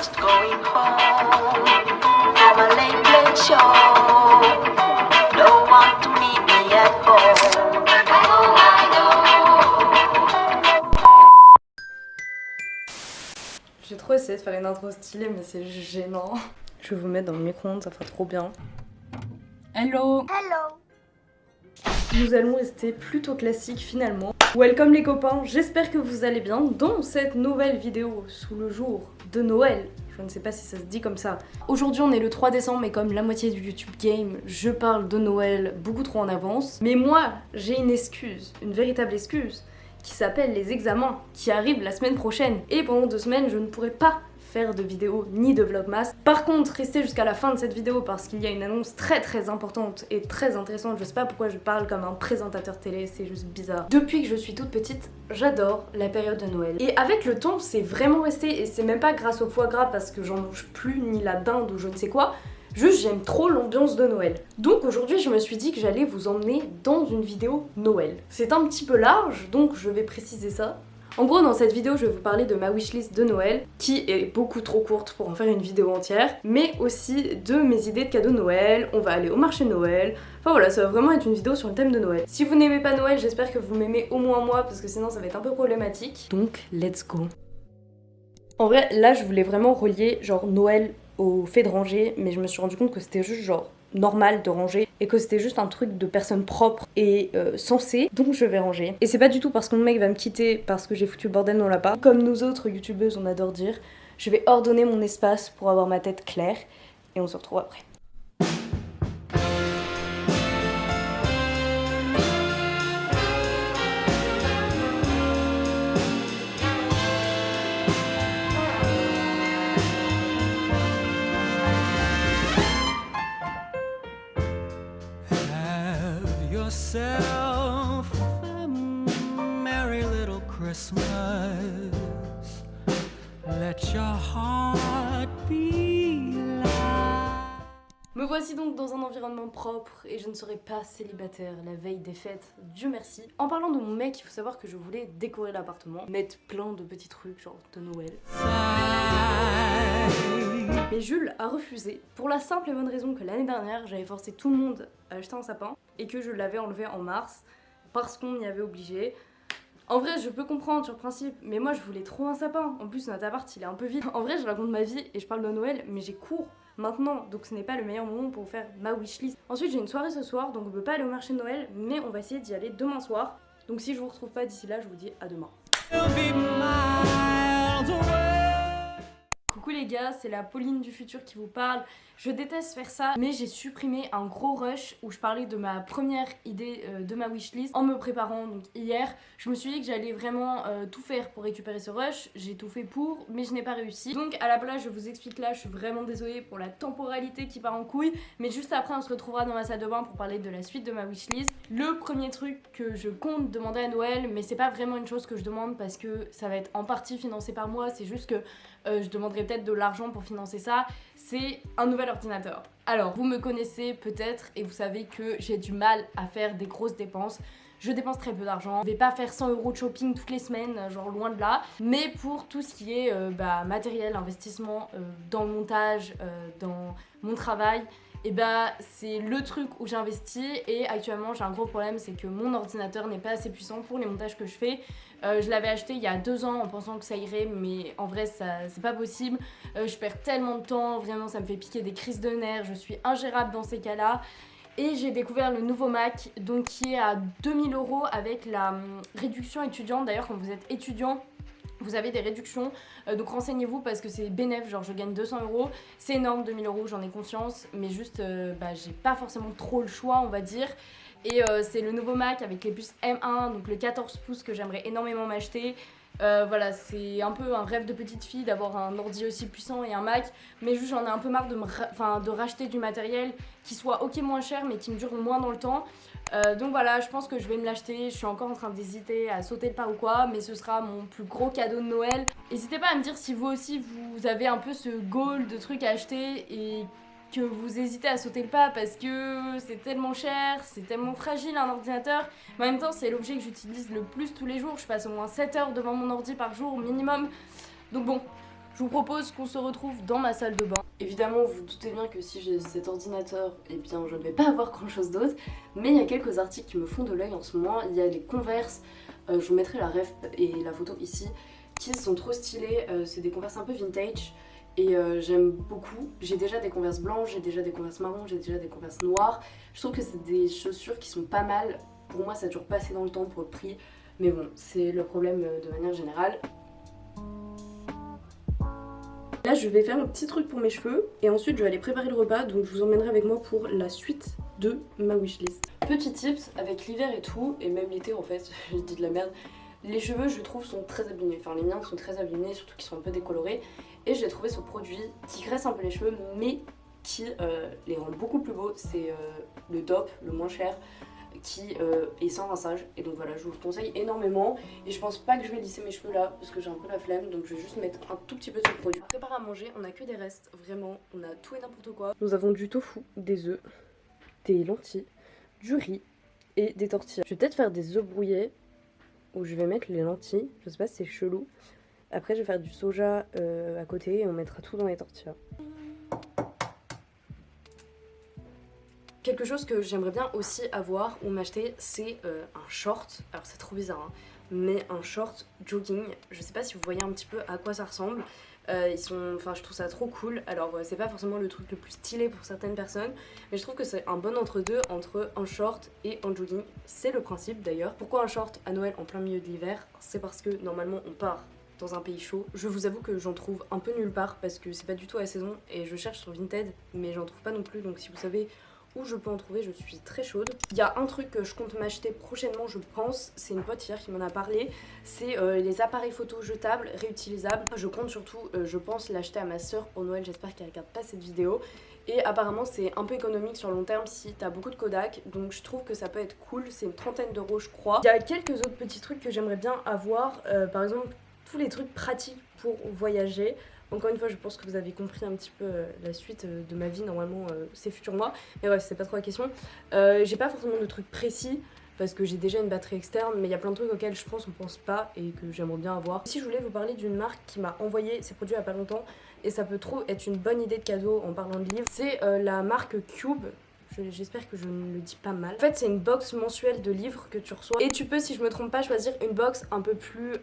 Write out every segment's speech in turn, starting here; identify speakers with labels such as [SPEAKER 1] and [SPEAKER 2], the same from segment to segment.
[SPEAKER 1] just going home from a late, late show. No one to meet me at home. Oh, I know.
[SPEAKER 2] J'ai trop essayé de faire une intro stylée, mais c'est gênant. Je vais vous mettre dans le micro-ondes, ça fera trop bien. Hello
[SPEAKER 1] Hello.
[SPEAKER 2] Nous allons rester plutôt classique finalement. Welcome les copains, j'espère que vous allez bien dans cette nouvelle vidéo sous le jour de Noël. Je ne sais pas si ça se dit comme ça. Aujourd'hui on est le 3 décembre mais comme la moitié du YouTube game, je parle de Noël beaucoup trop en avance. Mais moi, j'ai une excuse, une véritable excuse, qui s'appelle les examens, qui arrivent la semaine prochaine. Et pendant deux semaines, je ne pourrai pas faire de vidéo ni de vlogmas. Par contre, restez jusqu'à la fin de cette vidéo parce qu'il y a une annonce très très importante et très intéressante. Je sais pas pourquoi je parle comme un présentateur télé, c'est juste bizarre. Depuis que je suis toute petite, j'adore la période de Noël. Et avec le temps, c'est vraiment resté et c'est même pas grâce au foie gras parce que j'en mange plus ni la dinde ou je ne sais quoi. Juste j'aime trop l'ambiance de Noël. Donc aujourd'hui je me suis dit que j'allais vous emmener dans une vidéo Noël. C'est un petit peu large donc je vais préciser ça. En gros, dans cette vidéo, je vais vous parler de ma wishlist de Noël, qui est beaucoup trop courte pour en faire une vidéo entière, mais aussi de mes idées de cadeaux Noël, on va aller au marché Noël, enfin voilà, ça va vraiment être une vidéo sur le thème de Noël. Si vous n'aimez pas Noël, j'espère que vous m'aimez au moins moi, parce que sinon ça va être un peu problématique. Donc, let's go En vrai, là, je voulais vraiment relier genre Noël au fait de ranger, mais je me suis rendu compte que c'était juste genre normal de ranger et que c'était juste un truc de personne propre et euh, sensée donc je vais ranger. Et c'est pas du tout parce que mon mec va me quitter parce que j'ai foutu le bordel dans l'appart comme nous autres youtubeuses on adore dire je vais ordonner mon espace pour avoir ma tête claire et on se retrouve après
[SPEAKER 3] yourself a merry little Christmas. Let your heart be light.
[SPEAKER 2] Me voici donc dans un environnement propre et je ne serai pas célibataire la veille des fêtes, Dieu merci. En parlant de mon mec, il faut savoir que je voulais décorer l'appartement, mettre plein de petits trucs genre de Noël. Mais Jules a refusé pour la simple et bonne raison que l'année dernière j'avais forcé tout le monde à acheter un sapin et que je l'avais enlevé en mars parce qu'on m'y avait obligé. En vrai, je peux comprendre sur le principe, mais moi je voulais trop un sapin. En plus, notre appart il est un peu vide. En vrai, je raconte ma vie et je parle de Noël, mais j'ai cours maintenant, donc ce n'est pas le meilleur moment pour faire ma wishlist. Ensuite, j'ai une soirée ce soir, donc on peut pas aller au marché de Noël, mais on va essayer d'y aller demain soir. Donc si je vous retrouve pas d'ici là, je vous dis à demain. Les gars, c'est la Pauline du futur qui vous parle. Je déteste faire ça, mais j'ai supprimé un gros rush où je parlais de ma première idée euh, de ma wishlist en me préparant donc hier. Je me suis dit que j'allais vraiment euh, tout faire pour récupérer ce rush. J'ai tout fait pour, mais je n'ai pas réussi. Donc à la place, je vous explique là, je suis vraiment désolée pour la temporalité qui part en couille, mais juste après, on se retrouvera dans ma salle de bain pour parler de la suite de ma wishlist. Le premier truc que je compte demander à Noël, mais c'est pas vraiment une chose que je demande parce que ça va être en partie financé par moi, c'est juste que euh, je demanderai peut-être de l'argent pour financer ça, c'est un nouvel ordinateur. Alors, vous me connaissez peut-être et vous savez que j'ai du mal à faire des grosses dépenses. Je dépense très peu d'argent. Je vais pas faire 100 euros de shopping toutes les semaines, genre loin de là. Mais pour tout ce qui est euh, bah, matériel, investissement euh, dans le montage, euh, dans mon travail, et bah c'est le truc où j'investis et actuellement j'ai un gros problème c'est que mon ordinateur n'est pas assez puissant pour les montages que je fais. Euh, je l'avais acheté il y a deux ans en pensant que ça irait mais en vrai ça c'est pas possible. Euh, je perds tellement de temps, vraiment ça me fait piquer des crises de nerfs, je suis ingérable dans ces cas là. Et j'ai découvert le nouveau Mac donc qui est à 2000 euros avec la hum, réduction étudiante. D'ailleurs quand vous êtes étudiant vous avez des réductions, euh, donc renseignez-vous parce que c'est bénéf, genre je gagne 200 euros, c'est énorme 2000 euros, j'en ai conscience, mais juste euh, bah, j'ai pas forcément trop le choix on va dire. Et euh, c'est le nouveau Mac avec les puces M1, donc le 14 pouces que j'aimerais énormément m'acheter. Euh, voilà, c'est un peu un rêve de petite fille d'avoir un ordi aussi puissant et un Mac, mais juste j'en ai un peu marre de, ra- de racheter du matériel qui soit ok moins cher mais qui me dure moins dans le temps. Euh, donc voilà, je pense que je vais me l'acheter. Je suis encore en train d'hésiter à sauter le pas ou quoi, mais ce sera mon plus gros cadeau de Noël. N'hésitez pas à me dire si vous aussi vous avez un peu ce goal de trucs à acheter et que vous hésitez à sauter le pas parce que c'est tellement cher, c'est tellement fragile un ordinateur. En même temps, c'est l'objet que j'utilise le plus tous les jours. Je passe au moins 7 heures devant mon ordi par jour minimum. Donc bon, je vous propose qu'on se retrouve dans ma salle de bain. Évidemment, vous vous doutez bien que si j'ai cet ordinateur, eh bien je ne vais pas avoir grand chose d'autre. Mais il y a quelques articles qui me font de l'œil en ce moment. Il y a les Converse, euh, je vous mettrai la ref et la photo ici, qui sont trop stylés. Euh, c'est des Converse un peu vintage et euh, j'aime beaucoup. J'ai déjà des Converse blanches, j'ai déjà des Converse marron, j'ai déjà des Converse noires. Je trouve que c'est des chaussures qui sont pas mal. Pour moi, ça dure pas assez dans le temps pour le prix. Mais bon, c'est le problème de manière générale. Là je vais faire un petit truc pour mes cheveux et ensuite je vais aller préparer le repas donc je vous emmènerai avec moi pour la suite de ma wishlist. Petit tips avec l'hiver et tout et même l'été en fait, j'ai dit de la merde, les cheveux je trouve sont très abîmés, enfin les miens sont très abîmés surtout qu'ils sont un peu décolorés. Et j'ai trouvé ce produit qui graisse un peu les cheveux mais qui euh, les rend beaucoup plus beaux, c'est euh, le top, le moins cher qui euh, est sans rinçage. Et donc voilà je vous le conseille énormément. Et je pense pas que je vais lisser mes cheveux là parce que j'ai un peu la flemme. Donc je vais juste mettre un tout petit peu de ce produit. Préparer à manger on a que des restes vraiment. On a tout et n'importe quoi. Nous avons du tofu, des œufs, des lentilles, du riz et des tortillas. Je vais peut-être faire des œufs brouillés où je vais mettre les lentilles, je sais pas c'est chelou. Après je vais faire du soja euh, à côté et on mettra tout dans les tortillas. Quelque chose que j'aimerais bien aussi avoir ou m'acheter, c'est euh, un short. Alors c'est trop bizarre, hein, mais un short jogging. Je sais pas si vous voyez un petit peu à quoi ça ressemble. Euh, ils sont, enfin je trouve ça trop cool. Alors euh, c'est pas forcément le truc le plus stylé pour certaines personnes, mais je trouve que c'est un bon entre deux entre un short et un jogging. C'est le principe d'ailleurs. Pourquoi un short à Noël en plein milieu de l'hiver? C'est parce que normalement on part dans un pays chaud. Je vous avoue que j'en trouve un peu nulle part parce que c'est pas du tout la saison et je cherche sur Vinted mais j'en trouve pas non plus donc si vous savez où je peux en trouver, je suis très chaude. Il y a un truc que je compte m'acheter prochainement, je pense, c'est une pote hier qui m'en a parlé, c'est euh, les appareils photo jetables, réutilisables. Je compte surtout, euh, je pense, l'acheter à ma soeur pour Noël, j'espère qu'elle regarde pas cette vidéo. Et apparemment c'est un peu économique sur long terme si t'as beaucoup de Kodak, donc je trouve que ça peut être cool, c'est une trentaine d'euros je crois. Il y a quelques autres petits trucs que j'aimerais bien avoir, euh, par exemple tous les trucs pratiques pour voyager. Encore une fois, je pense que vous avez compris un petit peu euh, la suite euh, de ma vie, normalement, euh, c'est futur moi. Mais bref, c'est pas trop la question. j'ai pas forcément de trucs précis parce que j'ai déjà une batterie externe, mais il y a plein de trucs auxquels je pense on pense pas et que j'aimerais bien avoir. Si je voulais vous parler d'une marque qui m'a envoyé ses produits il y a pas longtemps, et ça peut trop être une bonne idée de cadeau en parlant de livres, c'est la marque Cube. J'espère que je ne le dis pas mal. En fait, c'est une box mensuelle de livres que tu reçois. Et tu peux, si je me trompe pas, choisir une box un peu plus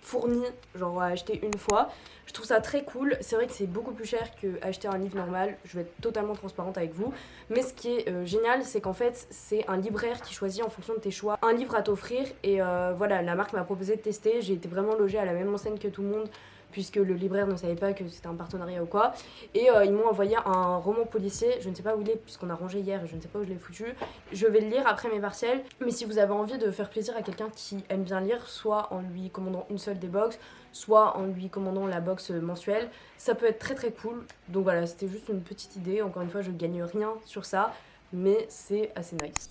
[SPEAKER 2] fournie, genre à acheter une fois. Je trouve ça très cool. C'est vrai que c'est beaucoup plus cher qu'acheter un livre normal. Je vais être totalement transparente avec vous. Mais ce qui est euh, génial, c'est qu'en fait, c'est un libraire qui choisit en fonction de tes choix un livre à t'offrir. Et euh, voilà, la marque m'a proposé de tester. J'ai été vraiment logée à la même enseigne que tout le monde puisque le libraire ne savait pas que c'était un partenariat ou quoi. Et euh, ils m'ont envoyé un roman policier, je ne sais pas où il est puisqu'on a rangé hier et je ne sais pas où je l'ai foutu. Je vais le lire après mes partiels, mais si vous avez envie de faire plaisir à quelqu'un qui aime bien lire, soit en lui commandant une seule des box, soit en lui commandant la box mensuelle. Ça peut être très très cool. Donc voilà, c'était juste une petite idée. Encore une fois, je gagne rien sur ça, mais c'est assez nice.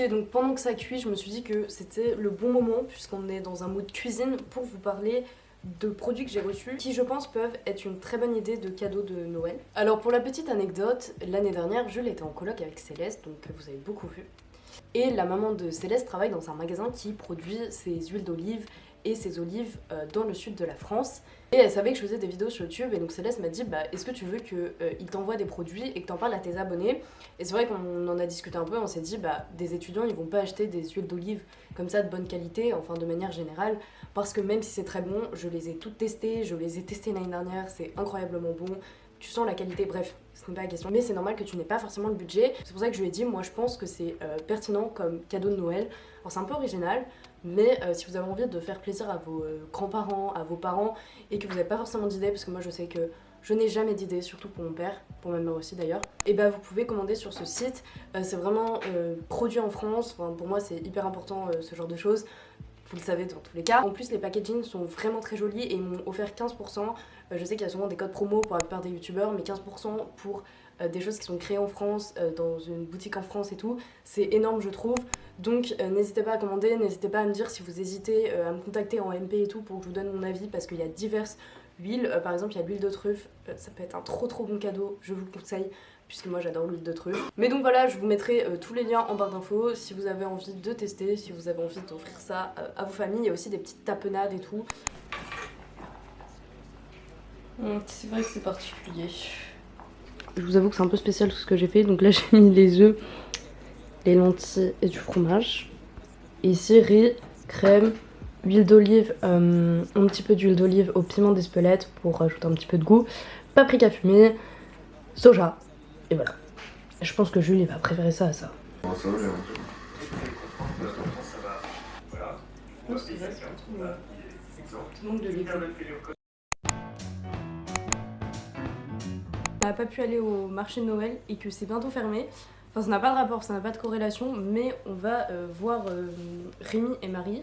[SPEAKER 2] Et donc pendant que ça cuit, je me suis dit que c'était le bon moment, puisqu'on est dans un mode cuisine, pour vous parler de produits que j'ai reçus qui je pense peuvent être une très bonne idée de cadeau de Noël. Alors pour la petite anecdote, l'année dernière je l'étais en coloc avec Céleste, donc vous avez beaucoup vu. Et la maman de Céleste travaille dans un magasin qui produit ses huiles d'olive et ses olives euh, dans le sud de la France. Et elle savait que je faisais des vidéos sur YouTube et donc Céleste m'a dit bah est-ce que tu veux qu'il euh, t'envoie des produits et que t'en parles à tes abonnés? Et c'est vrai qu'on en a discuté un peu, on s'est dit bah des étudiants ils vont pas acheter des huiles d'olive comme ça de bonne qualité, enfin de manière générale, parce que même si c'est très bon, je les ai toutes testées, je les ai testées l'année dernière, c'est incroyablement bon, tu sens la qualité, bref, ce n'est pas la question. Mais c'est normal que tu n'aies pas forcément le budget. C'est pour ça que je lui ai dit, moi je pense que c'est euh, pertinent comme cadeau de Noël. Alors c'est un peu original, mais euh, si vous avez envie de faire plaisir à vos euh, grands-parents, à vos parents, et que vous n'avez pas forcément d'idées, parce que moi je sais que je n'ai jamais d'idées, surtout pour mon père, pour ma mère aussi d'ailleurs, et bah vous pouvez commander sur ce site. c'est vraiment produit en France, pour moi c'est hyper important ce genre de choses vous le savez dans tous les cas. En plus les packaging sont vraiment très jolis et ils m'ont offert 15%. Euh, je sais qu'il y a souvent des codes promo pour la plupart des youtubeurs mais 15% pour euh, des choses qui sont créées en France, euh, dans une boutique en France et tout. C'est énorme je trouve. Donc n'hésitez pas à commander, n'hésitez pas à me dire si vous hésitez à me contacter en MP et tout pour que je vous donne mon avis parce qu'il y a diverses l'huile. Euh, par exemple, il y a l'huile de truffe, ça peut être un trop trop bon cadeau, je vous le conseille puisque moi j'adore l'huile de truffe. Mais donc voilà, je vous mettrai euh, tous les liens en barre d'infos si vous avez envie de tester, si vous avez envie d'offrir ça euh, à vos familles. Il y a aussi des petites tapenades et tout. C'est vrai que c'est particulier. Je vous avoue que c'est un peu spécial tout ce que j'ai fait. Donc là j'ai mis les œufs, les lentilles et du fromage. Et ici riz, crème, huile d'olive, euh, un petit peu d'huile d'olive au piment d'Espelette pour rajouter un petit peu de goût, paprika fumée, soja. Et voilà. Je pense que Jules il va préférer ça à ça. On n'a pas pu aller au marché de Noël et que c'est bientôt fermé. Enfin, ça n'a pas de rapport, ça n'a pas de corrélation, mais on va euh, voir euh, Rémi et Marie.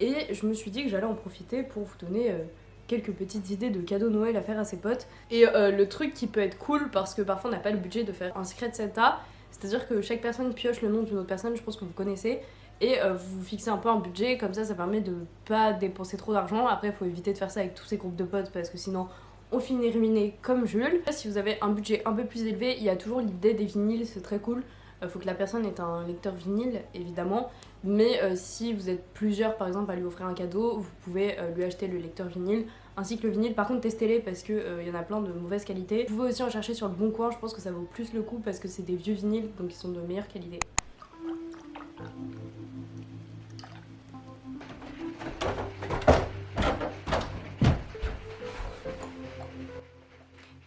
[SPEAKER 2] Et je me suis dit que j'allais en profiter pour vous donner euh, quelques petites idées de cadeaux Noël à faire à ses potes. Et euh, le truc qui peut être cool, parce que parfois on n'a pas le budget de faire un secret Santa, c'est-à-dire que chaque personne pioche le nom d'une autre personne, je pense que vous connaissez, et euh, vous fixez un peu un budget, comme ça ça permet de pas dépenser trop d'argent. Après, il faut éviter de faire ça avec tous ces groupes de potes, parce que sinon on finit ruiné comme Jules. Si vous avez un budget un peu plus élevé, il y a toujours l'idée des vinyles, c'est très cool. Il faut que la personne ait un lecteur vinyle, évidemment. Mais euh, si vous êtes plusieurs, par exemple, à lui offrir un cadeau, vous pouvez euh, lui acheter le lecteur vinyle ainsi que le vinyle. Par contre, testez-les parce qu'il y en a plein de mauvaise qualité. Vous pouvez aussi en chercher sur le bon coin, je pense que ça vaut plus le coup parce que c'est des vieux vinyles, donc ils sont de meilleure qualité.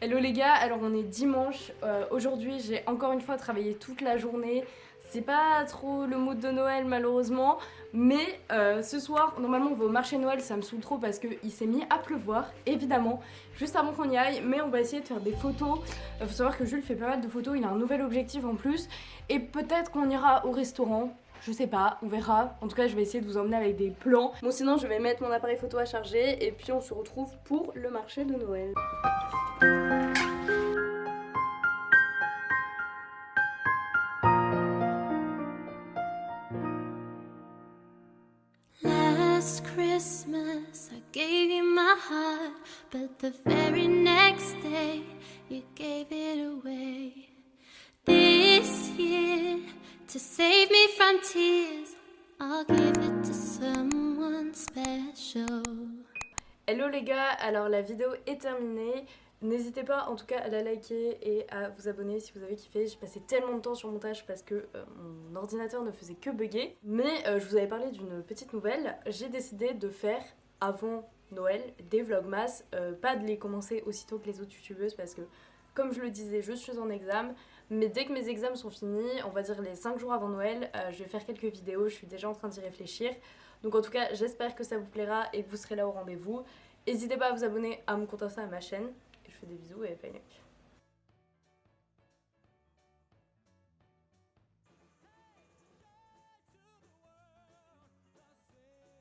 [SPEAKER 2] Hello les gars, alors on est dimanche. Euh, Aujourd'hui, j'ai encore une fois travaillé toute la journée. C'est pas trop le mood de Noël malheureusement, mais euh, ce soir, normalement on va au marché Noël, ça me saoule trop parce qu'il s'est mis à pleuvoir, évidemment, juste avant qu'on y aille, mais on va essayer de faire des photos. Il faut savoir que Jules fait pas mal de photos, il a un nouvel objectif en plus, et peut-être qu'on ira au restaurant. Je sais pas, on verra. En tout cas, je vais essayer de vous emmener avec des plans. Bon, sinon, je vais mettre mon appareil photo à charger et puis on se retrouve pour le marché de Noël.
[SPEAKER 4] Last Christmas, I gave my heart, but the very next day, you gave
[SPEAKER 2] Hello les gars, alors la vidéo est terminée. N'hésitez pas en tout cas à la liker et à vous abonner si vous avez kiffé. J'ai passé tellement de temps sur montage parce que euh, mon ordinateur ne faisait que bugger. Mais euh, je vous avais parlé d'une petite nouvelle. J'ai décidé de faire avant Noël des vlogmas, euh, pas de les commencer aussitôt que les autres youtubeuses parce que comme je le disais, je suis en examen. Mais dès que mes examens sont finis, on va dire les 5 jours avant Noël, euh, je vais faire quelques vidéos, je suis déjà en train d'y réfléchir. Donc en tout cas, j'espère que ça vous plaira et que vous serez là au rendez-vous. N'hésitez pas à vous abonner à mon compte Insta, à ma chaîne. Je fais des bisous et bye.